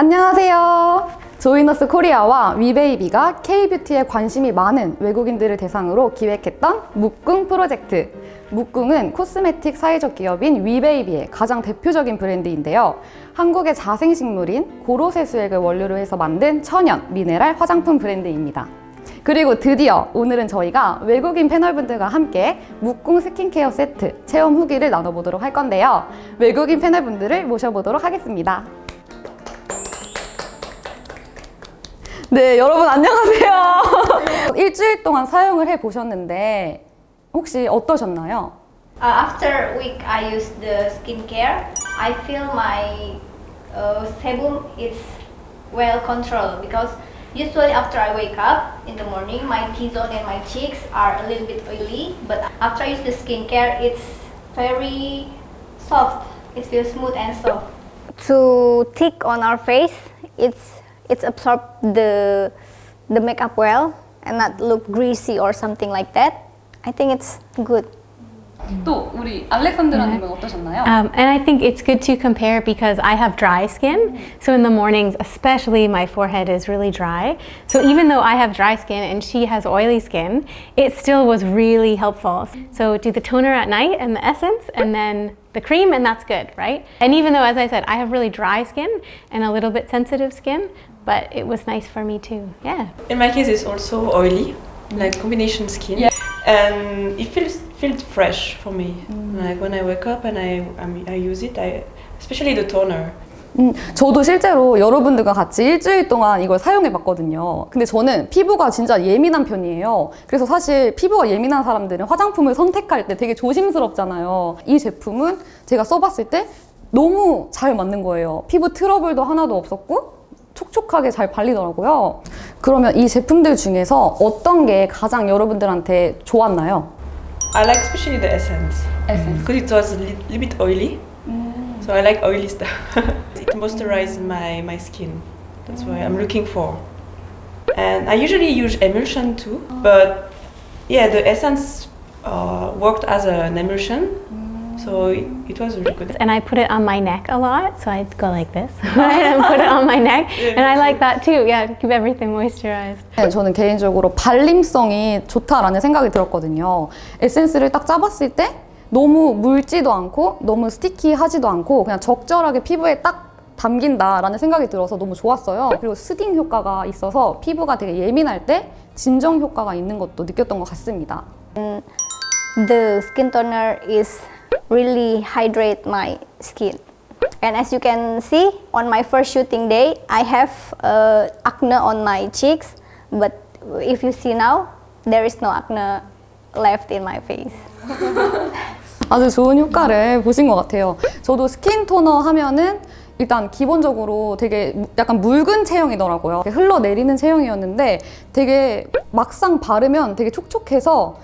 안녕하세요. 조이너스 코리아와 위베이비가 K-뷰티에 관심이 많은 외국인들을 대상으로 기획했던 묵궁 프로젝트. 묵궁은 코스메틱 사회적 기업인 위베이비의 가장 대표적인 브랜드인데요. 한국의 자생식물인 고로쇠수액을 원료로 해서 만든 천연 미네랄 화장품 브랜드입니다. 그리고 드디어 오늘은 저희가 외국인 패널분들과 함께 묵궁 스킨케어 세트 체험 후기를 나눠보도록 할 건데요. 외국인 패널분들을 모셔보도록 하겠습니다. 네, 여러분 안녕하세요. 일주일 동안 사용을 해 보셨는데 혹시 어떠셨나요? Uh, after a week I use the skincare, I feel my uh, sebum is well controlled because usually after I wake up in the morning, my T-zone and my cheeks are a little bit oily. But after I use the skincare, it's very soft. It feels smooth and soft. To thick on our face, it's it's absorb the the makeup well and not look greasy or something like that. I think it's good. 또 우리 알렉산드라님은 어떠셨나요? Um, and I think it's good to compare because I have dry skin. So in the mornings, especially my forehead is really dry. So even though I have dry skin and she has oily skin, it still was really helpful. So do the toner at night and the essence and then the cream and that's good, right? And even though, as I said, I have really dry skin and a little bit sensitive skin, but it was nice for me too, yeah. In my case, it's also oily, like combination skin, Yeah. and it feels feels fresh for me. Mm. Like when I wake up and I I, mean, I use it, I especially the toner. 음, 저도 실제로 여러분들과 같이 일주일 동안 이걸 사용해 봤거든요. 근데 저는 피부가 진짜 예민한 편이에요. 그래서 사실 피부가 예민한 사람들은 화장품을 선택할 때 되게 조심스럽잖아요. 이 제품은 제가 써봤을 때 너무 잘 맞는 거예요. 피부 트러블도 하나도 없었고 촉촉하게 잘 발리더라고요. 그러면 이 제품들 중에서 어떤 게 가장 여러분들한테 좋았나요? I like especially the essence Essence. because it was a li- little bit oily. So I like oily stuff. it moisturizes my my skin. That's why I'm looking for. And I usually use emulsion too, but yeah, the essence uh, worked as an emulsion, so it, it was really good. And I put it on my neck a lot, so I'd go like this and put it on my neck. And I like that too, yeah, to keep everything moisturized. 네, 저는 개인적으로 발림성이 좋다라는 생각이 들었거든요. 에센스를 딱 짜봤을 때 너무 묽지도 않고 너무 스티키하지도 않고 그냥 적절하게 피부에 딱 담긴다라는 생각이 들어서 너무 좋았어요. 그리고 스딩 효과가 있어서 피부가 되게 예민할 때 진정 효과가 있는 것도 느꼈던 것 같습니다. The skin toner is really hydrate my skin. And as you can see, on my first shooting day, I have uh, acne on my cheeks. But if you see now, there is no acne left in my face. 아주 좋은 효과를 보신 것 같아요. 저도 스킨 토너 하면은 일단 기본적으로 되게 무- 약간 묽은 체형이더라고요. 흘러내리는 체형이었는데 되게 막상 바르면 되게 촉촉해서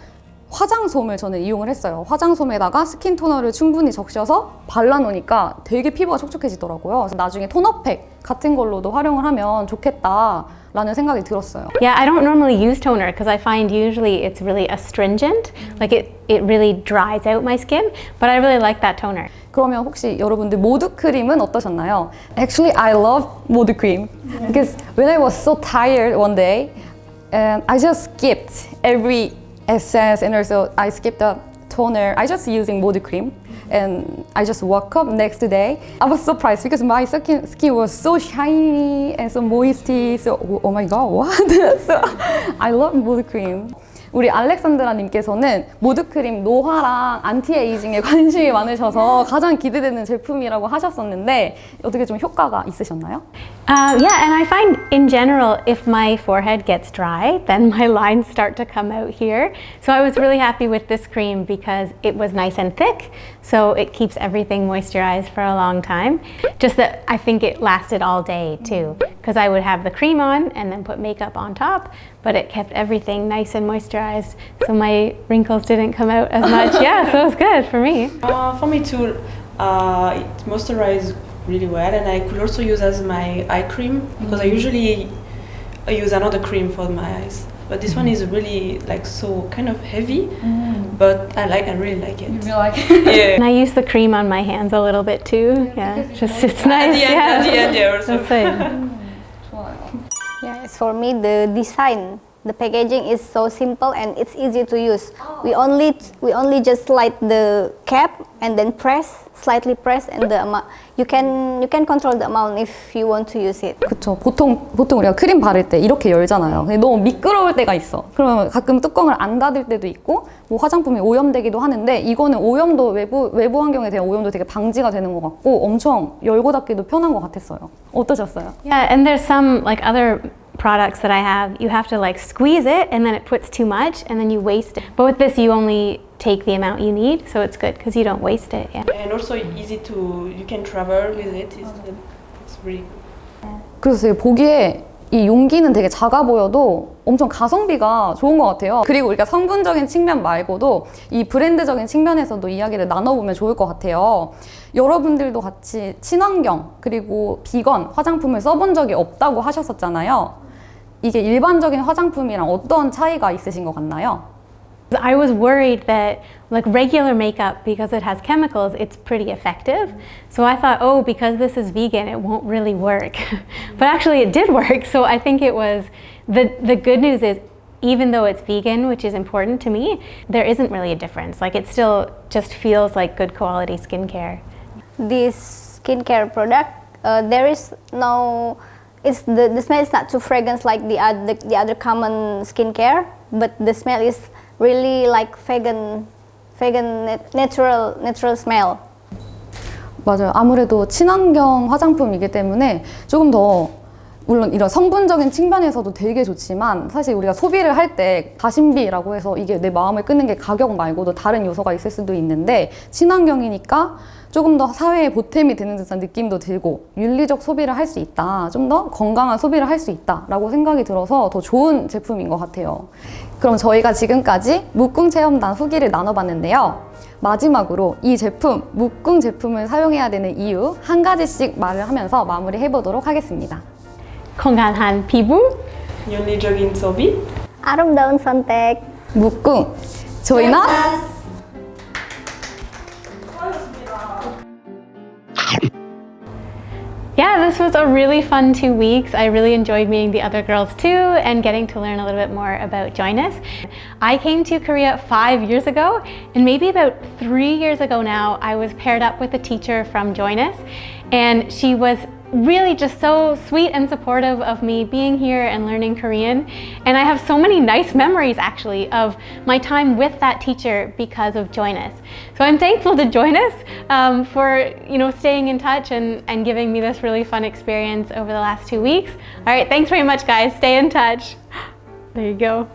화장솜을 저는 이용을 했어요. 화장솜에다가 스킨 토너를 충분히 적셔서 발라놓으니까 되게 피부가 촉촉해지더라고요. 나중에 토너팩 같은 걸로도 활용을 하면 좋겠다 라는 생각이 들었어요. Yeah, I don't normally use toner because I find usually it's really astringent, like it, it really dries out my skin, but I really like that toner. 그러면 혹시 여러분들 모드 크림은 어떠셨나요? Actually, I love 모드 크림 because when I was so tired one day, and I just skipped every essence and also I skipped the toner, I just using body cream and I just woke up next day. I was surprised because my skin, skin was so shiny and so moisty. So, oh my God, what? so I love body cream. 우리 알렉산드라님께서는 모드크림 노화랑 안티에이징에 관심이 많으셔서 가장 기대되는 제품이라고 하셨었는데 어떻게 좀 효과가 있으셨나요? Uh, yeah, and I find in general, if my forehead gets dry, then my lines start to come out here. So I was really happy with this cream because it was nice and thick, so it keeps everything moisturized for a long time. Just that I think it lasted all day too, because I would have the cream on and then put makeup on top, but it kept everything nice and moisturized, so my wrinkles didn't come out as much. yeah, so it was good for me. Uh, for me too, uh, it moisturizes really well, and I could also use as my eye cream because I usually use another cream for my eyes. But this one is really like so kind of heavy, but I like I really like it. You like it. Yeah. And I use the cream on my hands a little bit too. Yeah, just it's At nice. the end, yeah. at the end, yeah, also. Yeah, for me the design, the packaging is so simple and it's easy to use. We only we only just slide the cap and then press, slightly press, and the amount you can you can control the amount if you want to use it. 그쵸. 보통, 보통 우리가 크림 바를 때 이렇게 열잖아요. 근데 너무 미끄러울 때가 있어. 그러면 가끔 뚜껑을 안 닫을 때도 있고, 뭐 화장품이 오염되기도 하는데, 이거는 오염도 외부, 외부 환경에 대한 오염도 되게 방지가 되는 것 같고, 엄청 열고 닫기도 편한 것 같았어요. 어떠셨어요? Yeah, and there's some like other products that I have. You have to like squeeze it, and then it puts too much, and then you waste it. But with this, you only take the amount you need, so it's good because you don't waste it. Yeah. And also easy to you can travel with it. It's, it's really 그래서 되게 보기에 이 용기는 되게 작아 보여도 엄청 가성비가 좋은 것 같아요. 그리고 우리가 성분적인 측면 말고도 이 브랜드적인 측면에서도 이야기를 나눠보면 좋을 것 같아요. 여러분들도 같이 친환경 그리고 비건 화장품을 써본 적이 없다고 하셨었잖아요. 이게 일반적인 화장품이랑 어떤 차이가 있으신 것 같나요? I was worried that like regular makeup because it has chemicals it's pretty effective so I thought oh because this is vegan it won't really work but actually it did work so I think it was the the good news is even though it's vegan which is important to me there isn't really a difference like it still just feels like good quality skincare This skincare product, uh, there is no. It's the, the smell is not too fragrance like the other the other common skincare, but the smell is really like vegan, vegan nat- natural natural smell. 맞아요. 아무래도 친환경 화장품이기 때문에 조금 더 물론 이런 성분적인 측면에서도 되게 좋지만 사실 우리가 소비를 할 때 가심비라고 해서 이게 내 마음을 끄는 게 가격 말고도 다른 요소가 있을 수도 있는데 친환경이니까 조금 더 사회에 보탬이 되는 듯한 느낌도 들고 윤리적 소비를 할 수 있다. 좀 더 건강한 소비를 할 수 있다 라고 생각이 들어서 더 좋은 제품인 것 같아요. 그럼 저희가 지금까지 묵궁 체험단 후기를 나눠봤는데요. 마지막으로 이 제품, 묵궁 제품을 사용해야 되는 이유 한 가지씩 말을 하면서 마무리해 보도록 하겠습니다. 건강한 피부 윤리적인 소비. 아름다운 선택. 묵궁 조인 us! Yeah, this was a really fun two weeks. I really enjoyed meeting the other girls too and getting to learn a little bit more about Join Us. I came to Korea five years ago and maybe about three years ago now, I was paired up with a teacher from Join Us and she was really just so sweet and supportive of me being here and learning Korean. And I have so many nice memories actually of my time with that teacher because of Join Us. So I'm thankful to Join Us um, for you know staying in touch and, and giving me this really fun experience over the last two weeks. All right, thanks very much guys. Stay in touch. There you go.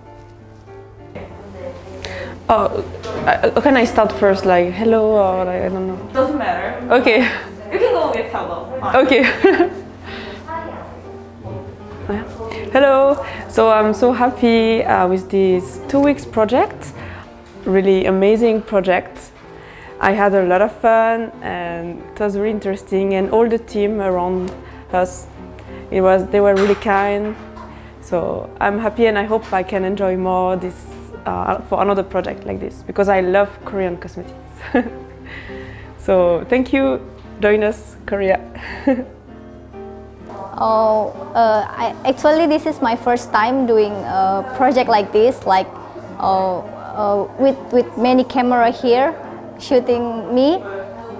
Oh, uh, can I start first? Like hello or like, I don't know. Doesn't matter. Okay. Okay. Hello. So I'm so happy uh, with this two weeks project. Really amazing project. I had a lot of fun and it was really interesting and all the team around us it was they were really kind. So I'm happy and I hope I can enjoy more this uh, for another project like this because I love Korean cosmetics. so thank you, join us Korea. Oh, uh, I, actually, this is my first time doing a project like this, like uh, uh, with with many camera here shooting me,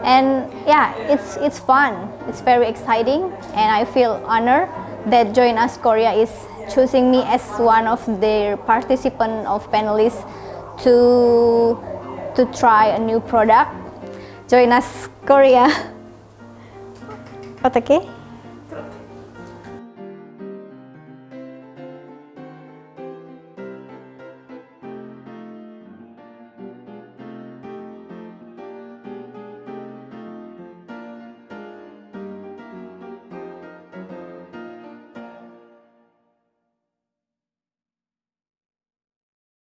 and yeah, it's it's fun. It's very exciting, and I feel honored that Join Us Korea is choosing me as one of their participant of panelists to to try a new product. Join Us Korea. 어떻게?